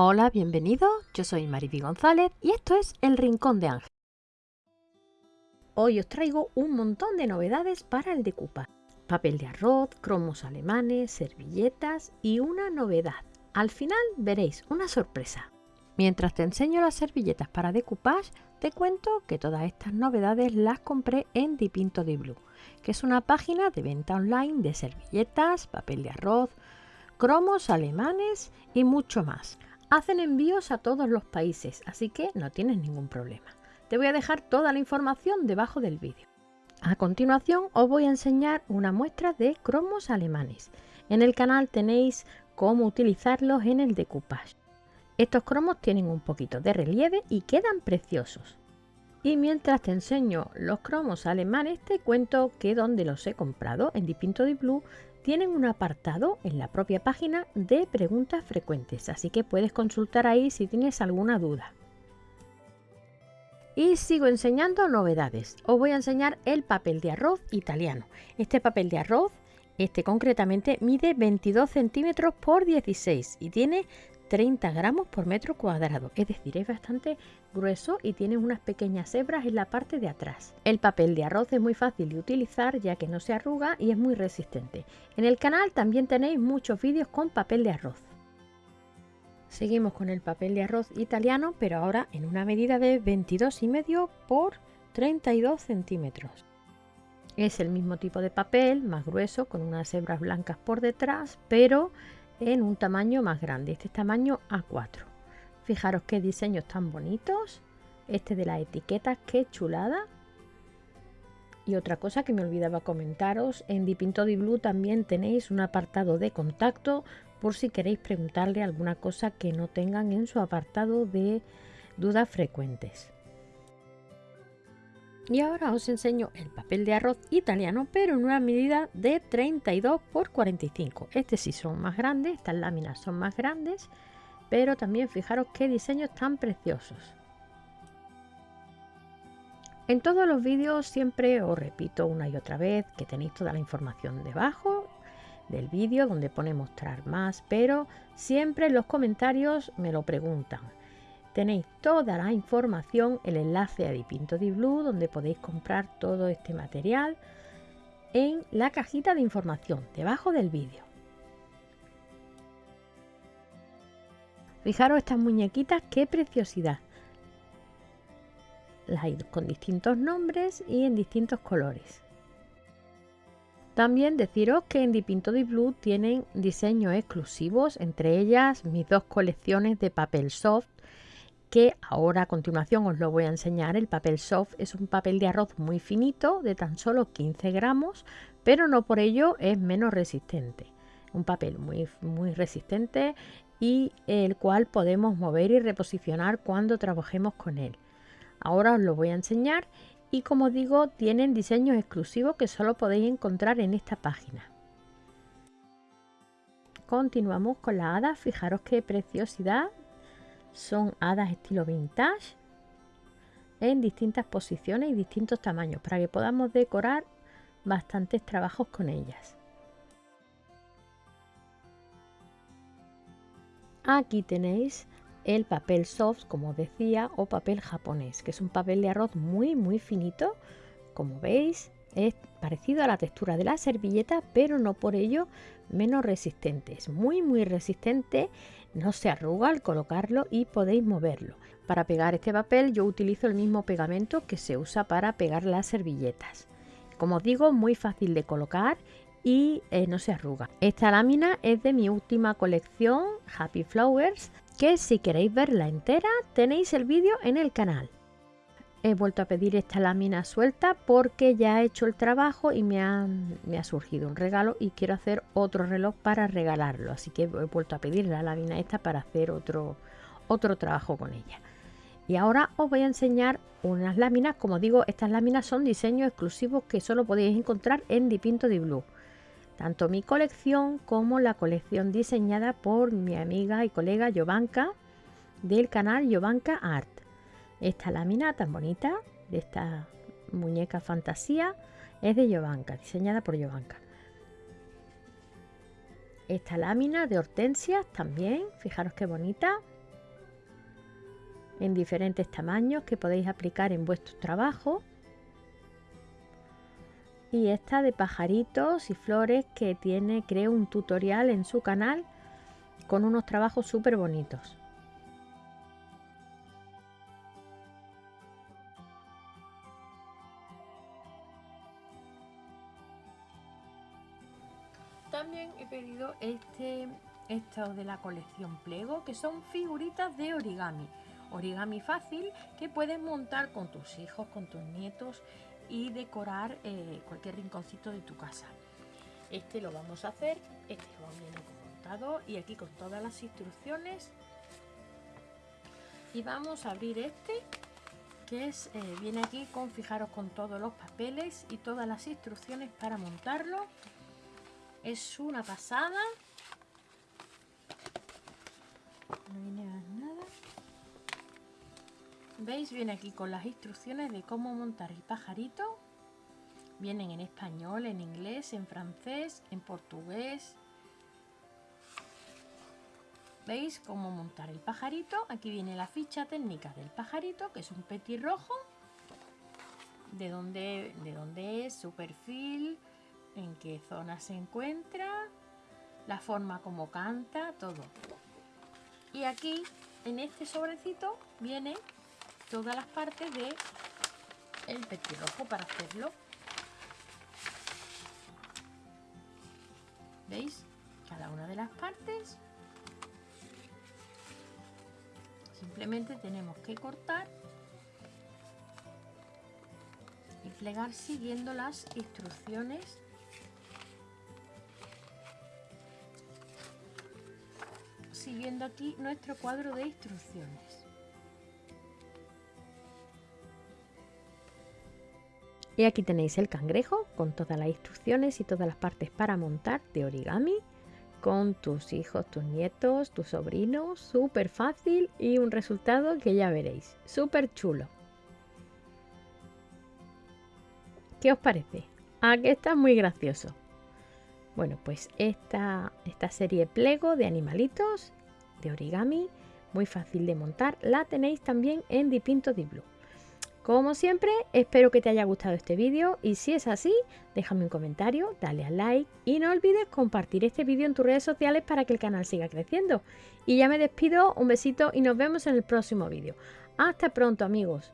Hola, bienvenidos. Yo soy Mariby González y esto es El Rincón de Ángel. Hoy os traigo un montón de novedades para el decoupage. Papel de arroz, cromos alemanes, servilletas y una novedad. Al final veréis una sorpresa. Mientras te enseño las servilletas para decoupage, te cuento que todas estas novedades las compré en Dipinto de Blue, que es una página de venta online de servilletas, papel de arroz, cromos alemanes y mucho más. Hacen envíos a todos los países, así que no tienes ningún problema. Te voy a dejar toda la información debajo del vídeo. A continuación os voy a enseñar una muestra de cromos alemanes. En el canal tenéis cómo utilizarlos en el decoupage. Estos cromos tienen un poquito de relieve y quedan preciosos. Y mientras te enseño los cromos alemanes, te cuento que donde los he comprado, en Dipinto de Blue, tienen un apartado en la propia página de preguntas frecuentes, así que puedes consultar ahí si tienes alguna duda. Y sigo enseñando novedades. Os voy a enseñar el papel de arroz italiano. Este papel de arroz, este concretamente, mide 22 centímetros por 16 y tiene 30 gramos por metro cuadrado, es decir, es bastante grueso y tiene unas pequeñas hebras en la parte de atrás. El papel de arroz es muy fácil de utilizar ya que no se arruga y es muy resistente. En el canal también tenéis muchos vídeos con papel de arroz. Seguimos con el papel de arroz italiano, pero ahora en una medida de 22,5 por 32 centímetros. Es el mismo tipo de papel, más grueso, con unas hebras blancas por detrás, pero en un tamaño más grande, este es tamaño A4. Fijaros qué diseños tan bonitos. Este de la etiqueta, qué chulada. Y otra cosa que me olvidaba comentaros, en Dipinto di Blue también tenéis un apartado de contacto por si queréis preguntarle alguna cosa que no tengan en su apartado de dudas frecuentes. Y ahora os enseño el papel de arroz italiano, pero en una medida de 32 por 45. Este sí son más grandes, estas láminas son más grandes, pero también fijaros qué diseños tan preciosos. En todos los vídeos siempre os repito una y otra vez que tenéis toda la información debajo del vídeo donde pone mostrar más, pero siempre en los comentarios me lo preguntan. Tenéis toda la información, el enlace a Dipinto di Blue, donde podéis comprar todo este material en la cajita de información, debajo del vídeo. Fijaros estas muñequitas, qué preciosidad. Las hay con distintos nombres y en distintos colores. También deciros que en Dipinto di Blue tienen diseños exclusivos, entre ellas mis dos colecciones de papel soft que ahora a continuación os lo voy a enseñar. El papel soft es un papel de arroz muy finito de tan solo 15 gramos, pero no por ello es menos resistente. Un papel muy, muy resistente y el cual podemos mover y reposicionar cuando trabajemos con él. Ahora os lo voy a enseñar y como digo tienen diseños exclusivos que solo podéis encontrar en esta página. Continuamos con la hada, fijaros qué preciosidad son hadas estilo vintage en distintas posiciones y distintos tamaños para que podamos decorar bastantes trabajos con ellas. Aquí tenéis el papel soft, como decía, o papel japonés, que es un papel de arroz muy muy finito. Como veis, es parecido a la textura de la servilleta, pero no por ello menos resistente. Es muy muy resistente no se arruga al colocarlo y podéis moverlo. Para pegar este papel yo utilizo el mismo pegamento que se usa para pegar las servilletas. Como os digo, muy fácil de colocar y eh, no se arruga. Esta lámina es de mi última colección Happy Flowers, que si queréis verla entera tenéis el vídeo en el canal he vuelto a pedir esta lámina suelta porque ya he hecho el trabajo y me ha, surgido un regalo y quiero hacer otro reloj para regalarlo. Así que he vuelto a pedir la lámina esta para hacer otro, otro trabajo con ella. Y ahora os voy a enseñar unas láminas. Como digo, estas láminas son diseños exclusivos que solo podéis encontrar en Dipinto di Blue. Tanto mi colección como la colección diseñada por mi amiga y colega Jovanka del canal Jovanka Art. Esta lámina tan bonita de esta muñeca fantasía es de Jovanka, diseñada por Jovanka. Esta lámina de hortensias también, fijaros qué bonita. en diferentes tamaños que podéis aplicar en vuestro trabajo. Y esta de pajaritos y flores que tiene, creo, un tutorial en su canal con unos trabajos súper bonitos. Este, estos de la colección Plego, que son figuritas de origami. Origami fácil que puedes montar con tus hijos, con tus nietos y decorar eh, cualquier rinconcito de tu casa. Este lo vamos a hacer, este va bien montado y aquí con todas las instrucciones. Y vamos a abrir este que es eh, viene aquí con fijaros con todos los papeles y todas las instrucciones para montarlo es una pasada. No viene nada. Veis viene aquí con las instrucciones de cómo montar el pajarito. Vienen en español en inglés en francés en portugués. Veis cómo montar el pajarito aquí viene la ficha técnica del pajarito que es un petirrojo. De dónde de dónde es su perfil en qué zona se encuentra, la forma como canta, todo. Y aquí, en este sobrecito, viene todas las partes de el petirrojo para hacerlo. ¿Veis? Cada una de las partes. Simplemente tenemos que cortar y plegar siguiendo las instrucciones siguiendo aquí nuestro cuadro de instrucciones. Y aquí tenéis el cangrejo con todas las instrucciones y todas las partes para montar de origami con tus hijos, tus nietos, tus sobrinos, súper fácil y un resultado que ya veréis, súper chulo. ¿Qué os parece? ¿A que está muy gracioso? Bueno, pues esta, esta serie Plego de animalitos de origami, muy fácil de montar, la tenéis también en Dipinto Di Blue. Como siempre, espero que te haya gustado este vídeo y si es así, déjame un comentario, dale al like y no olvides compartir este vídeo en tus redes sociales para que el canal siga creciendo. Y ya me despido, un besito y nos vemos en el próximo vídeo. Hasta pronto amigos.